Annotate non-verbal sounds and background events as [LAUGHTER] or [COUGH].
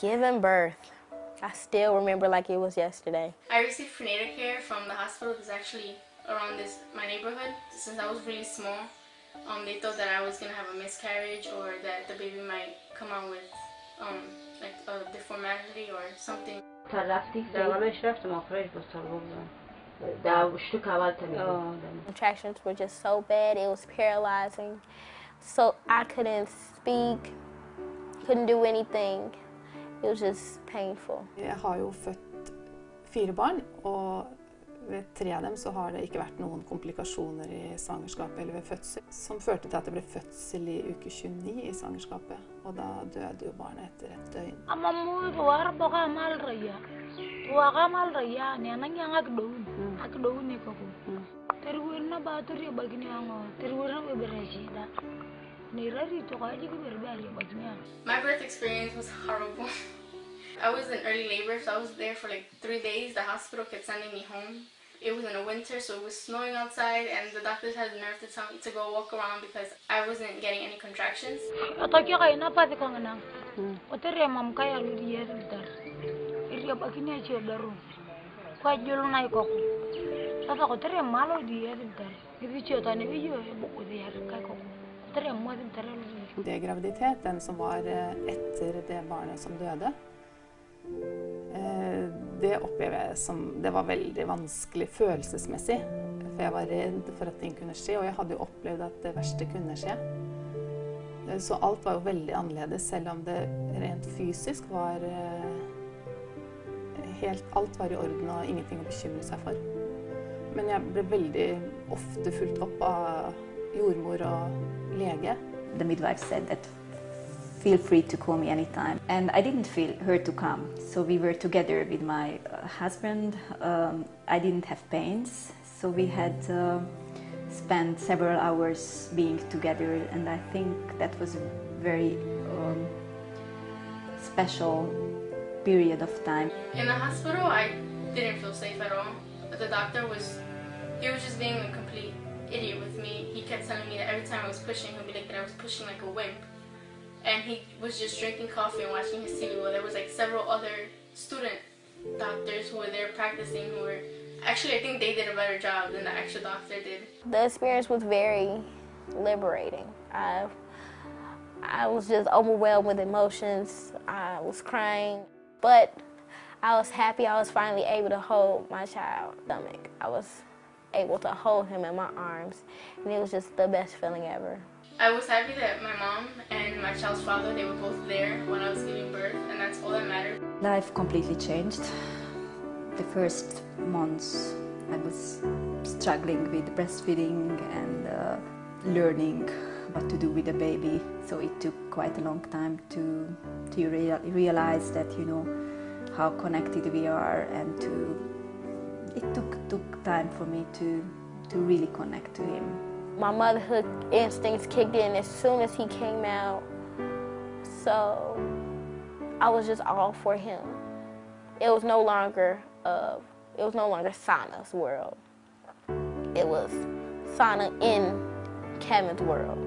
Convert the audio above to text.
Giving birth. I still remember like it was yesterday. I received prenatal care from the hospital that's actually around this my neighborhood. Since I was really small, um, they thought that I was gonna have a miscarriage or that the baby might come out with um, like a deformity or something. Contractions were just so bad, it was paralyzing. So I couldn't speak, couldn't do anything. It was just painful. Jeg har jo født fire barn, og ved tre av dem så har det ikke vært noen komplikasjoner i svangerskapet eller ved fødsel, som førte til at det ble fødsel i uke 29 i svangerskapet. Og da døde jo barnet etter et døgn. ama muud war boka mal raya waka mal raya ne nan yang ak doun ak doun ne ko terwir na ba tur ya bagni ango terwir na be bereshi da ni rari to ka ji ber ber ya bagni ango My birth experience was horrible. [LAUGHS] I was in early labor, so I was there for like three days. The hospital kept sending me home. It was in the winter, so it was snowing outside, and the doctors had the nerve to tell me to go walk around because I wasn't getting any contractions. to tre måneder eller Det er graviditet, den som var eh, etter det barnet som døde. Eh, det opplever jeg som Det var veldig vanskelig følelsesmessig. For jeg var redd for at ting kunne skje, og jeg hadde jo opplevd at det verste kunne skje. Eh, så alt var jo veldig annerledes, selv om det rent fysisk var helt, Alt var i orden og ingenting å bekymre seg for. Men jeg ble veldig ofte fulgt opp av jordmor og lege. The midwife said that feel free to call me anytime. And I didn't feel her to come. So we were together with my uh, husband. Um, I didn't have pains. So we had uh, spent several hours being together. And I think that was a very um, special period of time. In the hospital, I didn't feel safe at all. But The doctor was, he was just being a complete telling me that every time I was pushing, he'd be like that I was pushing like a wimp. And he was just drinking coffee and watching his TV while there was like several other student doctors who were there practicing who were, actually I think they did a better job than the actual doctor did. The experience was very liberating. I, I was just overwhelmed with emotions. I was crying, but I was happy I was finally able to hold my child's stomach. I was able to hold him in my arms, and it was just the best feeling ever. I was happy that my mom and my child's father, they were both there when I was giving birth and that's all that mattered. Life completely changed. The first months I was struggling with breastfeeding and uh, learning what to do with the baby. So it took quite a long time to to rea- realize that you know how connected we are and to it took took time for me to to really connect to him. My motherhood instincts kicked in as soon as he came out. So I was just all for him. It was no longer uh, it was no longer Sana's world. It was Sana in Kevin's world.